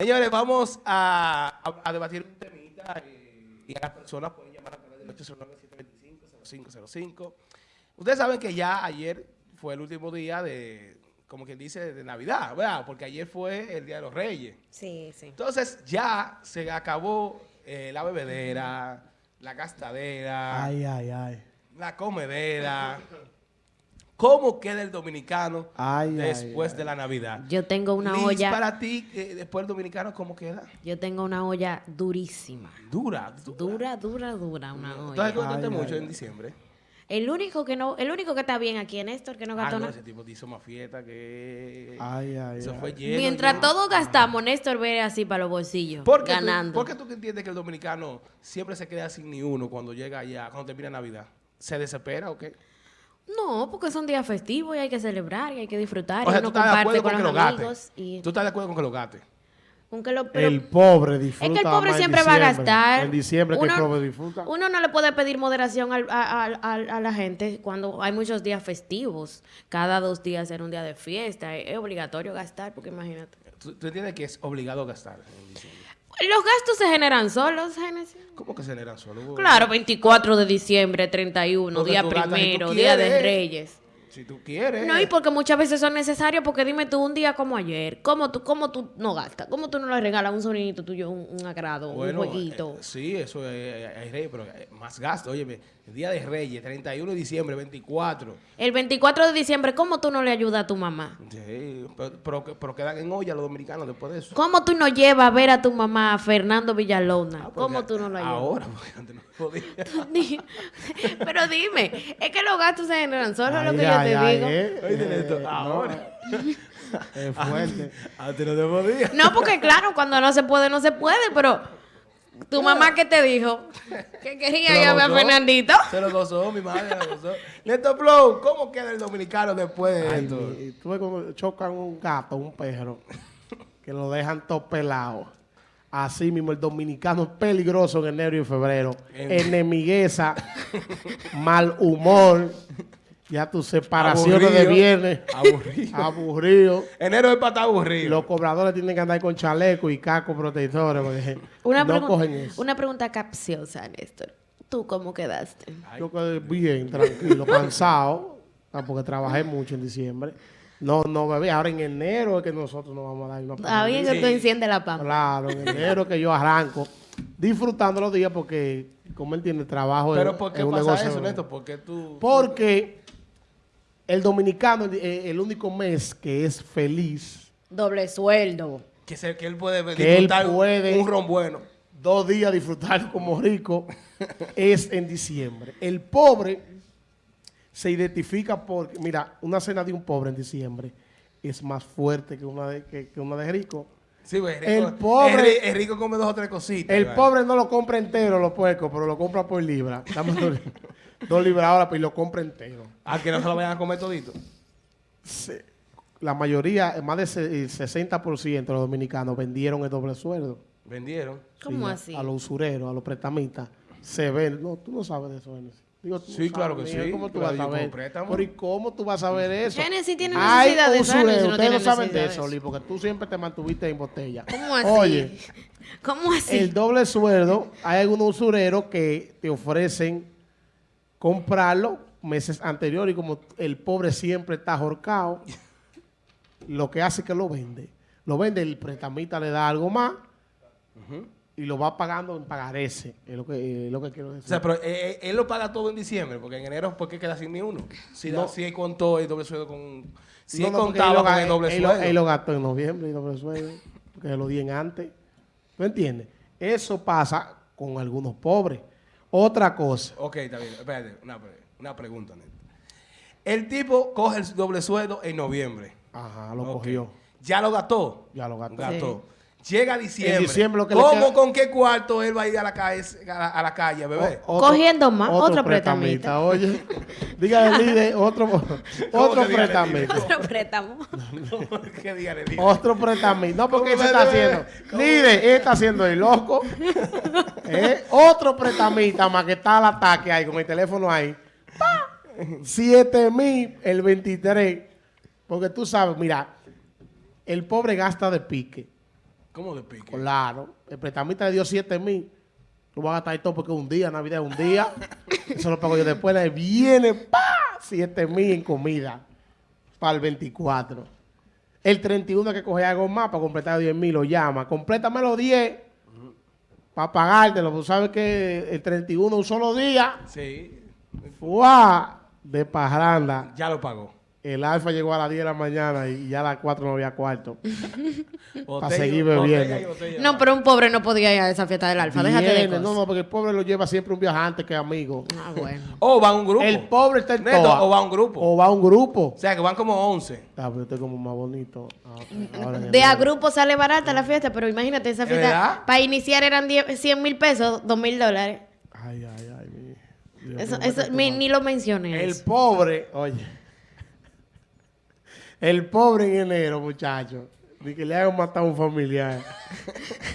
Señores, vamos a, a- a debatir un temita eh, y a las personas pueden llamar a través del 809-725-0505. Ustedes saben que ya ayer fue el último día de, como quien dice, de Navidad, ¿verdad? Porque ayer fue el Día de los Reyes. Sí, sí. Entonces ya se acabó eh, la bebedera, la gastadera, Ay, ay, ay. la comedera. ¿Cómo queda el dominicano Ay, después ay. de la Navidad? Yo tengo una Liz, olla, para ti, eh, después el dominicano, ¿cómo queda? yo tengo una olla durísima. Dura, Dura, dura, dura una Entonces, olla. contaste Ay, mucho ay, en ay. diciembre. El único que no, el único que está bien aquí Néstor, que no Ah, gastó no, nada. ese tipo te hizo más fiesta que... Ay, ay, Eso ay. fue lleno. Mientras lleno. todos gastamos, Néstor ve así para los bolsillos, ¿Por qué, ganando. Tú, ¿Por qué tú entiendes que el dominicano siempre se queda sin ni uno cuando llega allá, cuando termina Navidad? ¿Se desespera o qué? No, porque son días festivos y hay que celebrar y hay que disfrutar. O sea, y tú uno estás de comparte acuerdo con con que lo los amigos. Y ¿Tú estás de acuerdo con que lo gaste? con que lo- pero- El pobre disfruta. es que el pobre más en siempre va a diciembre. gastar. En diciembre que el Uno- pobre disfruta. Uno no le puede pedir moderación al- a, a- a- a la gente cuando hay muchos días festivos. Cada dos días era un día de fiesta. Es, es obligatorio gastar, porque imagínate. ¿Tú, tú entiendes que es obligado gastar en diciembre? Los gastos se generan solos, Génesis. ¿Cómo que se generan solo? Claro, 24 de diciembre, 31, Porque día si primero, día de. Reyes. Si tú quieres. No, y porque muchas veces son necesarios, porque dime tú, un día como ayer, ¿cómo tú, cómo tú no gastas? ¿Cómo tú no le regalas a un sobrinito tuyo un, un agrado, Bueno, un jueguito? eh, sí, eso es, es rey, pero eh, más gasto. Oye, el día de Reyes, 31 de diciembre, 24. El 24 de diciembre, ¿cómo tú no le ayudas a tu mamá? Sí, pero, pero, pero quedan en olla los dominicanos después de eso. ¿Cómo tú no llevas a ver a tu mamá, Fernando Villalona? Ah, ¿Cómo tú no lo ayudas? Ahora, porque antes no podía. Pero dime, es que los gastos se generan solo, es lo Ay, que yo ay, te ay, digo. eh, Oye, eh, esto, no, ahora. Es fuerte. Antes no te podía. No, porque claro, cuando no se puede, no se puede, pero tu mamá que te dijo que quería ir a Fernandito. Se lo gozó, mi madre lo gozó. Neto Flow, ¿cómo queda el dominicano después de Ay, esto? mi- tú ves cuando chocan un gato, un perro, que lo dejan todo pelado. Así mismo, el dominicano es peligroso en enero y febrero. En- Enemigueza, mal humor, ya tus separaciones de viernes, Aburrido. aburrido. Enero es para estar aburrido. los cobradores tienen que andar con chaleco y casco protectores porque Una, no pregun- cogen eso. una pregunta capciosa, Néstor. ¿Tú cómo quedaste? Yo quedé bien, tranquilo, cansado, porque trabajé mucho en diciembre. No, no bebé. Ahora en enero es que nosotros nos vamos a dar una Está bien que Sí. tú enciendes la pampa. Claro, en enero que yo arranco disfrutando los días porque, como él tiene trabajo, Pero es- ¿por qué es un pasa negocio. eso, Neto? ¿Por qué tú...? Porque el dominicano, eh, el único mes que es feliz, Doble sueldo. Que, se- que él puede Que él disfrutar puede- un ron bueno. dos días disfrutar como rico, es en diciembre. El pobre se identifica por, mira, una cena de un pobre en diciembre es más fuerte que una de, que, que una de rico. Sí, pues, El rico, pobre- es rico come dos o tres cositas. El pobre no lo compra entero, los puercos, pero lo compra por libra. Dame dos, dos libras ahora, pues y lo compra entero. A que no se lo vayan a comer todito. Se- la mayoría, más del se- el 60% de los dominicanos vendieron el doble sueldo. Vendieron. ¿Cómo Sí, así? A los usureros, a los prestamistas. Se ven. No, tú no sabes de eso, Genesis. Digo, tú Sí, claro que sí. ¿Cómo tú vas a saber? Pero ¿y cómo tú vas a saber eso? Genesis tiene Hay necesidad de eso, usureros, Genesis no ustedes no saben de eso. Oli, porque tú siempre te mantuviste en botella. ¿Cómo así? Oye, ¿Cómo así? el doble sueldo, hay algunos usureros que te ofrecen comprarlo meses anteriores y como el pobre siempre está ahorcado, lo que hace es que lo vende. Lo vende, el prestamista le da algo más y lo va pagando en pagarese. Es lo que, es lo que quiero O decir. sea, pero eh, eh, él lo paga todo en diciembre, porque en enero, ¿por qué queda sin ni uno? Si, da- No. si él contó el doble sueldo con... Si No, él no, contaba él lo con el doble él sueldo. Él lo gastó en noviembre y doble sueldo, porque se lo di en antes. ¿Tú entiendes? Eso pasa con algunos pobres. Otra cosa, Ok, está bien. Espérate, una, pre- una pregunta, Neto. El tipo coge el doble sueldo en noviembre. ajá, lo cogió. Ya lo gastó. Ya lo gastó. Gastó. Llega diciembre. En diciembre lo que le ¿Cómo, queda- con qué cuarto él va a ir a la calle, a la, a la calle, bebé? O- Cogiendo más, otro Oye, dígale, líder, otro, otro dígale, prestamista. Otro préstamo. ¿Qué día le digo? Otro prestamista. No, porque ¿Cómo ese me está haciendo. Líder, él está haciendo el loco. Eh, Otro prestamista más que está al ataque ahí con el teléfono ahí. 7 mil el 23. Porque tú sabes, mira, el pobre gasta de pique. ¿Cómo de pique? Claro. El prestamista le dio 7 mil. Tú vas a gastar todo porque un día, Navidad es un día. Eso lo pago yo después. le Viene, pa 7 mil en comida. Para el 24. El 31 hay que coger algo más para completar 10 mil. Lo llama. Complétame los 10 para pagártelo. Tú sabes que el 31 un solo día. Sí, ¡Fua! De parranda. ya lo pagó. El alfa llegó a las 10 de la mañana y ya a las 4 no había cuarto. Botella- seguir bebiendo. botella. No, pero un pobre no podía ir a esa fiesta del alfa. Déjate de cosas. No, no, porque el pobre lo lleva siempre un viajante que amigo. Ah, bueno. O va un grupo. El pobre está en Neto, toa. o va un grupo. O va un grupo. O sea, que van como 11. Ah, pero estoy como más bonito. Ah, en De a grupo sale barata la fiesta, pero imagínate, esa fiesta para iniciar eran 10 100 mil pesos, 2 mil dólares. Ay, ay, ay. mi- Dios, Eso, eso, mi- ni lo mencioné. El eso. pobre, oye. El pobre en enero, muchachos. Ni que le hayan matado a un familiar.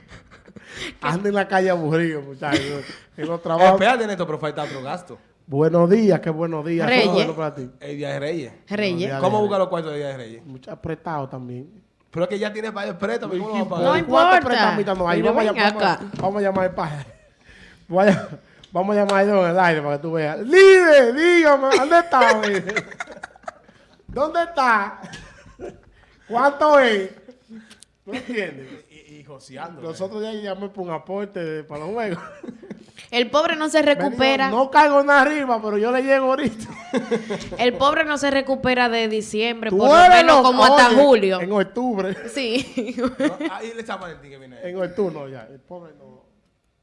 Anda en la calle aburrido, muchachos. En los trabajos. Espérate, Neto, pero falta otro gasto. Buenos días, qué buenos días. Reyes. Bueno para ti. El Día de Reyes. Reyes. ¿Cómo busca los cuartos de Día de Reyes? Mucho apretado también. Pero es que ya tiene varios préstamos. ¿Cómo lo va a No importa. no hay? Pero Vamos a, llamar, acá. vamos, a- vamos a llamar. Vaya- Vamos a llamar a Don en el aire para que tú veas. Líder, dígame, ¿dónde está? ¿Dónde está? ¿Cuánto es? ¿Tú entiendes? Y, y joseando. Nosotros ya llamé por un aporte de- para los juegos. El pobre no se recupera. no caigo nada arriba, pero yo le llego ahorita. El pobre no se recupera de diciembre, por lo menos como hasta julio. En octubre. Sí. ¿No? Ahí le Valentín que viene. En octubre, no, ya. El pobre no.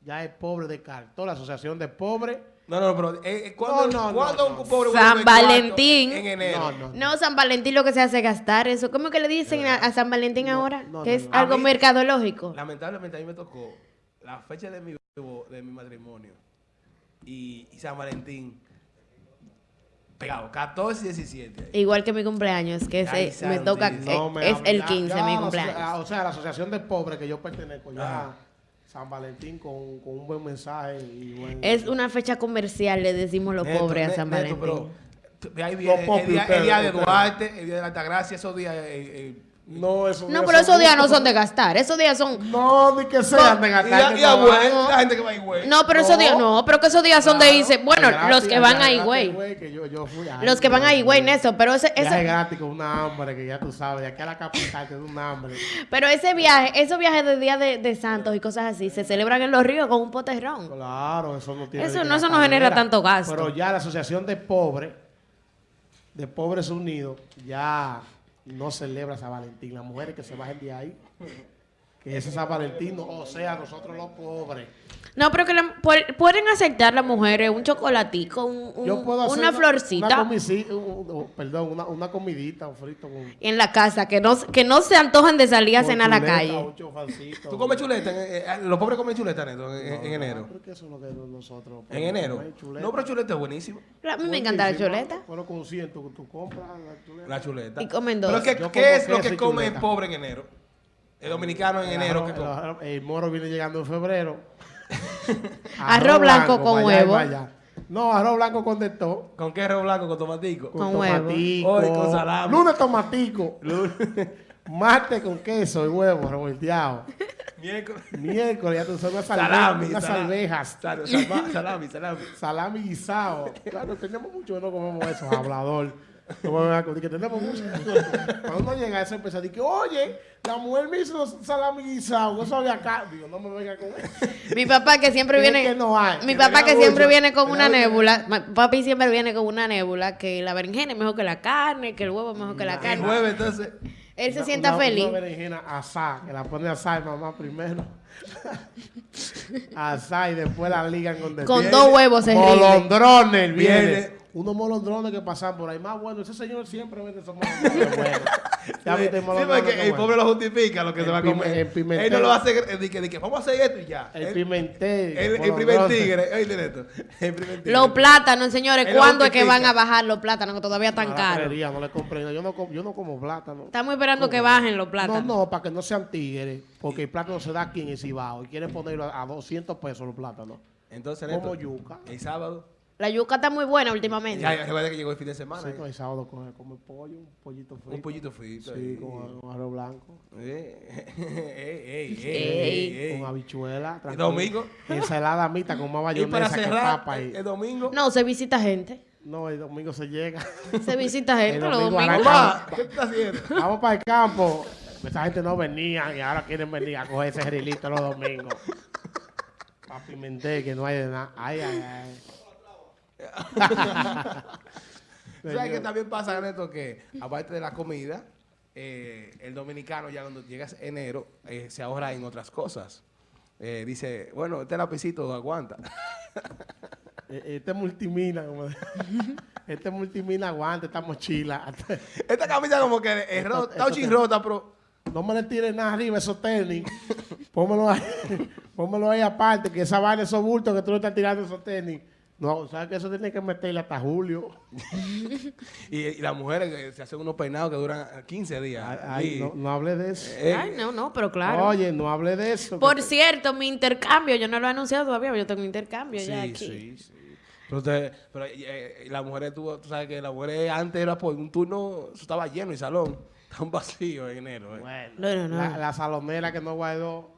Ya es pobre de cartón. La asociación de pobres. No, no, pero eh, eh, ¿cuándo, No, no, ¿cuándo no, un pobre San? Valentín. En enero. No, no. No, San Valentín lo que se hace es gastar eso. ¿Cómo que le dicen a, a San Valentín ahora? no, que no, es algo mí- mercadológico. Lamentablemente a mí me tocó la fecha de mi, de mi matrimonio y, y San Valentín pegado, 14 y 17. ahí. Igual que mi cumpleaños, que Ay, ese me toca, No eh, me es el Ya- 15 ya mi cumpleaños. ah, O sea, la asociación de pobres que yo pertenezco, ya Ajá. San Valentín con, con un buen mensaje y buen... Es una fecha comercial, le decimos los Neto, pobres a San Neto, Valentín. pero ahí viene el, día, el día de. Duarte, el día de la Altagracia, esos días. eh, eh, No, esos No, días pero esos días no son de gastar. Esos días son. No, ni que sean de y gastar. y a no Güey, van. la gente que va a Higüey. No, pero esos No. días no. Pero que esos días son de Claro, irse. Bueno, gratis, los que van viaje a gratis, Higüey. güey, que yo- yo fui. Ay, Los que van a no, Higüey, no. Néstor. Pero ese, Viaje ese, gratis con una hambre que ya tú sabes. De aquí a la capital te da un hambre. pero ese viaje, esos viajes de Día de, de Santos y cosas así, se celebran en los ríos con un poterrón. Claro, eso no tiene. Eso ni que no- eso no gastadera. genera tanto gasto. Pero ya la Asociación de Pobres, de Pobres Unidos, ya no celebra San Valentín. Las mujeres que se bajen de ahí, que ese San Valentín, o sea, nosotros los pobres. No, pero que la- pueden aceptar las mujeres un chocolatico, un- un- Yo puedo hacer una florcita Una comisi- un- un- perdón, una, una comidita, un frito en la casa, que no, que no se antojan de salir a cenar a la calle. ¿Tú comes chuleta? en- eh, eh, los pobres comen chuleta, Neto, en, en- en No, enero. Eso es lo que nosotros. En enero. No, pero chuleta es buenísimo. A mí me encanta la chuleta. Pero con 100, tú, tú compras la chuleta. La chuleta. Y comen Pero dos. ¿qué, Yo qué es lo que come el pobre en enero? El dominicano en El enero, El moro viene llegando en febrero. Arroz blanco con huevo. allá. No, arroz blanco con de todo. ¿Con qué arroz blanco? ¿Con tomatico? Con huevo. tomatico. Hoy con salami. Lunes tomatico. Martes con queso y huevo revolteado. Miércoles. Miércoles ya tú sabes unas Salami. salami, unas salami. alvejas. Salami, salami. Salami guisado. Claro, tenemos mucho que no comemos eso, hablador. No me a que tenemos mucho. Cuando uno llega a eso, empieza a decir que, oye, la mujer me hizo salami guisado, eso había acá. Digo, no me venga con eso. Mi papá que siempre viene. que no hay. Mi papá que siempre viene con una nébula. Papi siempre viene con una nébula que la berenjena es mejor que la carne, que el huevo es mejor que la El carne. jueves, entonces. Él se Una- sienta una- feliz. Una berenjena asá, que la pone asá y mamá primero. asá y después la ligan con Con Viene dos huevos se. Molondrones viene. Unos molondrones que pasan por ahí. Más bueno, ese señor siempre vende esos molondrones buenos. Ya viste el Sí, bueno. pobre lo justifica lo que El se va a comer. el pimentel. Él no lo hace eh, de que, de que vamos a hacer esto y ya. El pimentel. El, el primer tigre, oye, Neto. El primer tigre. Los plátanos, señores, ¿cuándo es que van a bajar los plátanos que todavía están caros? no le compré. Yo no, yo no como plátano. Estamos esperando que bajen los plátanos. No, no, para que no sean tigres. Porque el plátano se da aquí en el Cibao. Y quieren ponerlo a, a 200 pesos los plátanos. Entonces, Como yuca. el sábado, La yuca está muy buena últimamente. ya recuerda que llegó el fin de semana. Sí, con el sábado come, come pollo, un pollito frito. Un pollito frito. Sí, con, con arroz blanco. Eh. Con habichuela. ¿Y tranquilo. domingo? Ensalada mixta con más Y para mayonesa que papa. el, Y... el domingo. No, se visita gente. No, el domingo se llega. Se visita gente El los domingo domingos. ¿qué tú estás haciendo? Vamos para el campo. Esa gente no venía y ahora quieren venir a coger ese grilito los domingos. Para pimentel, que no hay de nada. Ay, ay, ay. ¿Sabes qué también pasa, Neto? Que aparte de la comida, eh, el dominicano ya cuando llegas enero eh, se ahorra en otras cosas. Eh, dice, bueno, este lapicito aguanta. E- Este multimina, como Este multimina aguanta esta mochila. Esta camisa como que es rota, está te- rota, pero... No me le tires nada arriba esos tenis. Pónmelo ahí, pónmelo ahí aparte, que esa vaina, esos bultos que tú le estás tirando esos tenis. No, ¿sabes que eso tiene que meterle hasta julio? Y, y las mujeres eh, se hacen unos peinados que duran 15 días. Ay, Y- no, no hable de eso. eh, Ay, no, no, pero claro. Oye, no hable de eso. Por cierto, mi intercambio, yo no lo he anunciado todavía, pero yo tengo mi intercambio ya Sí, aquí. sí, sí. Pero, usted- pero eh, las mujeres, tú, tú sabes que las mujeres antes era por un turno, eso estaba lleno el salón. Tan vacío en enero. eh. Bueno, No, no, no. La, la salonera que no guardó.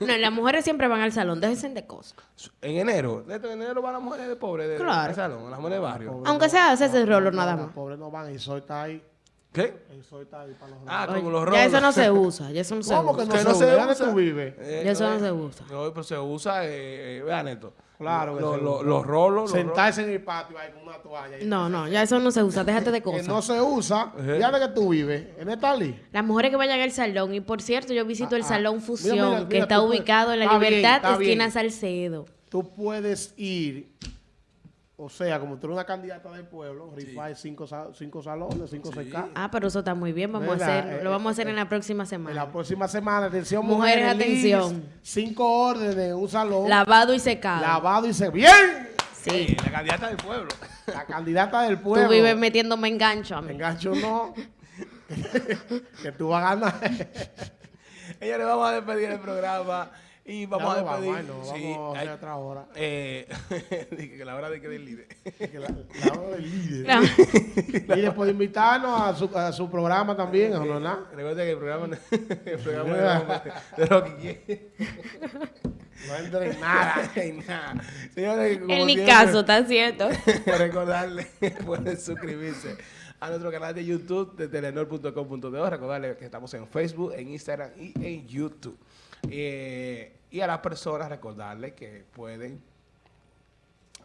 No, las mujeres siempre van al salón, déjense de cosas. En enero, en enero van las mujeres de pobres de, Claro. del salón, las mujeres de barrio. Pobre Aunque no- sea hacerse no- rolo no, nada los más. pobres no van, sol está ahí. ¿Qué? El sol está ahí para los Ah, rolos. como los ya rolos. eso no se usa, ya eso no se ¿Cómo usa. que no Que se no usa? se ¿Dónde usa. tú vives? Eh, Ya eso no eh, se usa. No, pero se usa, eh, eh, vea, Neto. Claro que Lo- se lo- usa. Los rolos. los Sentarse en el patio ahí con una toalla. No, no, ya eso no se usa, déjate de Que cosas. no se usa. Ajá. ¿Ya de que tú vives? ¿En Estalí? Las mujeres que vayan al salón, y por cierto, yo visito el Ah, ah. Salón Mira, Fusión, mira, que mira, está puedes- ubicado en la Está bien, Libertad, está esquina bien. Salcedo. Tú puedes ir, o sea, como tú eres una candidata del pueblo, rifar cinco, cinco salones, cinco Sí. CK. Ah, pero eso está muy bien, vamos a hacer, Eh, lo vamos a hacer eh, en la próxima En la semana. próxima semana, atención, Mujeres, mujeres, atención. cinco órdenes en un salón, Lavado y secado. lavado y se bien. Sí. Eh, la candidata del pueblo. La candidata del pueblo. Tú vives metiéndome engancho a mí. Engancho no. que tú vas a ganar. Ella le vamos a despedir el programa y vamos Ya a despedir. no, sí, vamos a hacer ay, otra hora. eh, dije que la hora de que del líder. Que la, la hora del líder. No. Y después invitarnos a su, a su programa también, ¿no? ¿no? ¿no? Recuerda que el programa, el programa de, de Rocky quiere. No entra en nada. Ay, nada. Señores, como En mi siempre, caso, está cierto. recordarle que pueden suscribirse a nuestro canal de YouTube de telenor.com.de. Recordarle que estamos en Facebook, en Instagram y en YouTube. Eh, y a las personas recordarle que pueden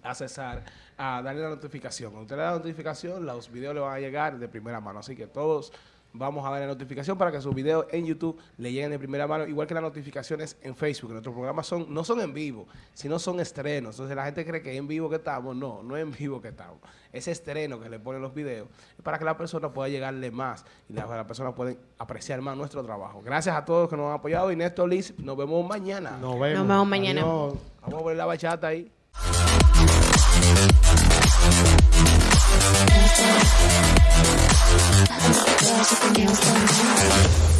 accesar a darle la notificación. Cuando usted le da la notificación, los videos le van a llegar de primera mano. Así que todos vamos a dar la notificación para que sus videos en YouTube le lleguen de primera mano, igual que las notificaciones en Facebook. Nuestros programas son no son en vivo, sino son estrenos. Entonces la gente cree que es en vivo que estamos. No, no es en vivo que estamos. Ese estreno que le ponen los videos para que la persona pueda llegarle más y las personas pueden apreciar más nuestro trabajo. Gracias a todos que nos han apoyado. Y Néstor Liz, nos vemos mañana. Nos vemos, nos vemos mañana. Vamos a poner la bachata ahí. magic the you'll